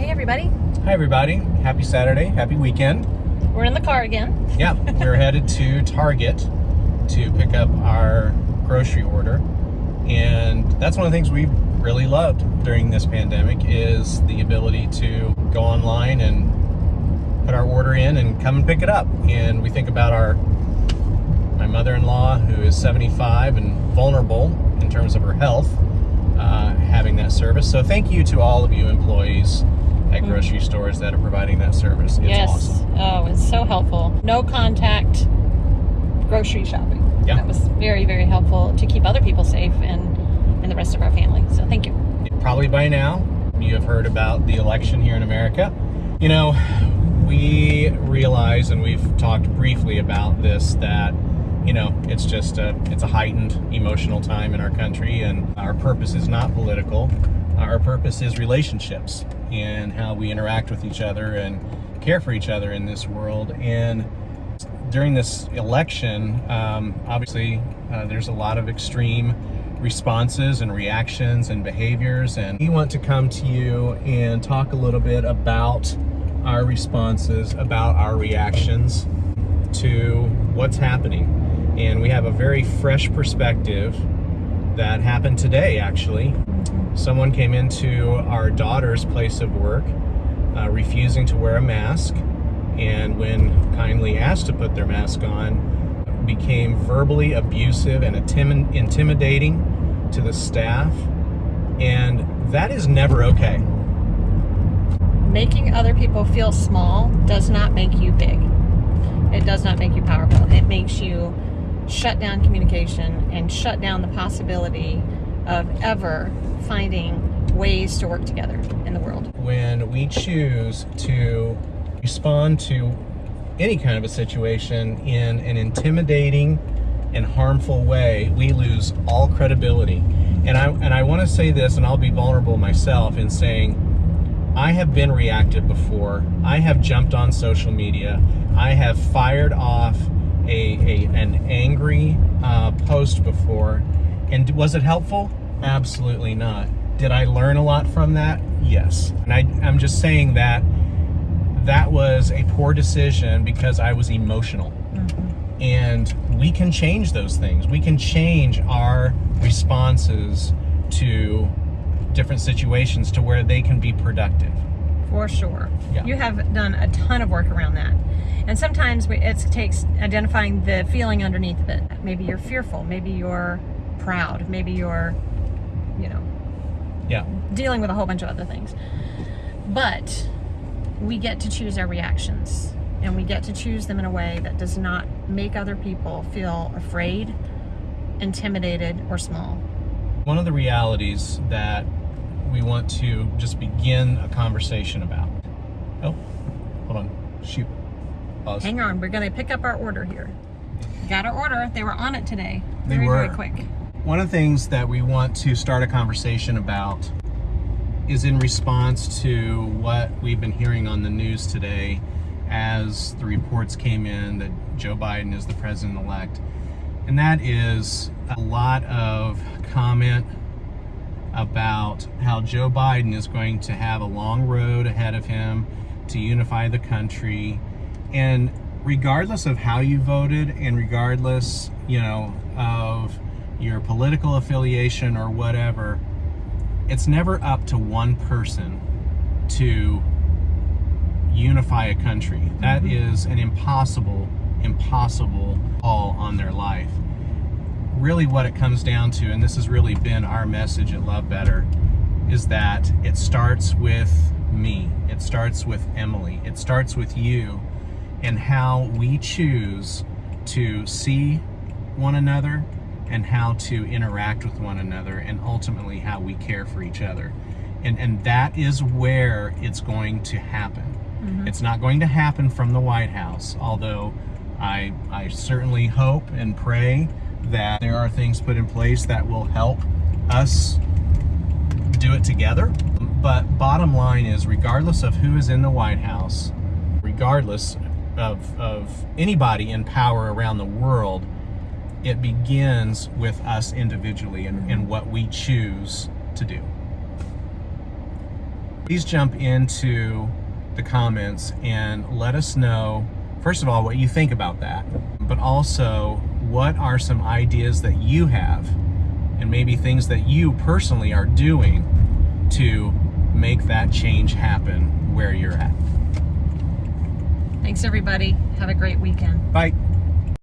Hey, everybody. Hi, everybody. Happy Saturday. Happy weekend. We're in the car again. Yeah, we're headed to Target to pick up our grocery order. And that's one of the things we've really loved during this pandemic is the ability to go online and put our order in and come and pick it up. And we think about our my mother-in-law who is 75 and vulnerable in terms of her health uh, having that service. So thank you to all of you employees at grocery mm. stores that are providing that service. It's yes. awesome. Oh, it's so helpful. No contact grocery shopping. Yeah. That was very, very helpful to keep other people safe and, and the rest of our family. So thank you. Probably by now, you have heard about the election here in America. You know, we realize, and we've talked briefly about this, that you know, it's just a, it's a heightened emotional time in our country, and our purpose is not political. Our purpose is relationships and how we interact with each other and care for each other in this world. And during this election, um, obviously, uh, there's a lot of extreme responses and reactions and behaviors. And we want to come to you and talk a little bit about our responses, about our reactions to what's happening. And we have a very fresh perspective that happened today, actually. Someone came into our daughter's place of work uh, refusing to wear a mask and when kindly asked to put their mask on, became verbally abusive and intimidating to the staff. And that is never okay. Making other people feel small does not make you big. It does not make you powerful. It makes you shut down communication and shut down the possibility of ever finding ways to work together in the world. When we choose to respond to any kind of a situation in an intimidating and harmful way, we lose all credibility. And I and I want to say this, and I'll be vulnerable myself in saying, I have been reactive before. I have jumped on social media. I have fired off a, a an angry uh, post before, and was it helpful? Absolutely not. Did I learn a lot from that? Yes. And I, I'm just saying that that was a poor decision because I was emotional. Mm-hmm. And we can change those things. We can change our responses to different situations to where they can be productive. For sure. Yeah. You have done a ton of work around that. And sometimes it takes identifying the feeling underneath of it. Maybe you're fearful. Maybe you're proud. Maybe you're, you know, yeah, dealing with a whole bunch of other things. But we get to choose our reactions and we get to choose them in a way that does not make other people feel afraid, intimidated, or small. One of the realities that we want to just begin a conversation about. Oh, hold on. Shoot. Pause. Hang on. We're going to pick up our order here. Got our order. They were on it today. They were. very quick. One of the things that we want to start a conversation about is in response to what we've been hearing on the news today as the reports came in that Joe Biden is the president-elect. And that is a lot of comment about how Joe Biden is going to have a long road ahead of him to unify the country. And regardless of how you voted and regardless, you know, of your political affiliation or whatever, it's never up to one person to unify a country. That Mm-hmm. is an impossible, impossible all on their life. Really what it comes down to, and this has really been our message at Love Better, is that it starts with me. It starts with Emily. It starts with you and how we choose to see one another and how to interact with one another and ultimately how we care for each other. And, and that is where it's going to happen. Mm-hmm. It's not going to happen from the White House, although I, I certainly hope and pray that there are things put in place that will help us do it together. But bottom line is, regardless of who is in the White House, regardless of, of anybody in power around the world, it begins with us individually and, and what we choose to do. please jump into the comments and let us know, first of all, what you think about that, but also what are some ideas that you have and maybe things that you personally are doing to make that change happen where you're at. Thanks, everybody. Have a great weekend. Bye.